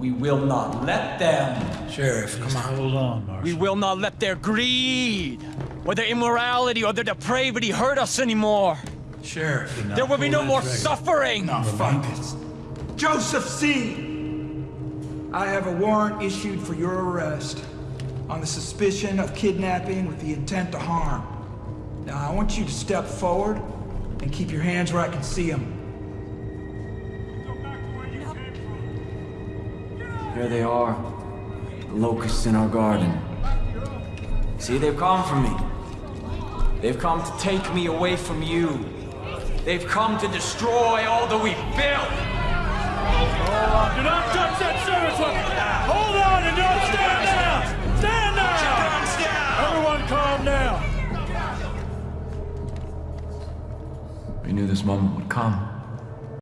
We will not let them. Sheriff, come on. Hold on, Marshal. We will not let their greed, or their immorality, or their depravity hurt us anymore. Sheriff. There will be no more suffering. Now, fuck this. Joseph Seed. I have a warrant issued for your arrest on the suspicion of kidnapping with the intent to harm. Now, I want you to step forward and keep your hands where I can see them. Here they are. The locusts in our garden. See, they've come for me. They've come to take me away from you. They've come to destroy all that we've built. Do not touch that service weapon! Hold on and don't stand down! Stand down! Everyone calm down! We knew this moment would come.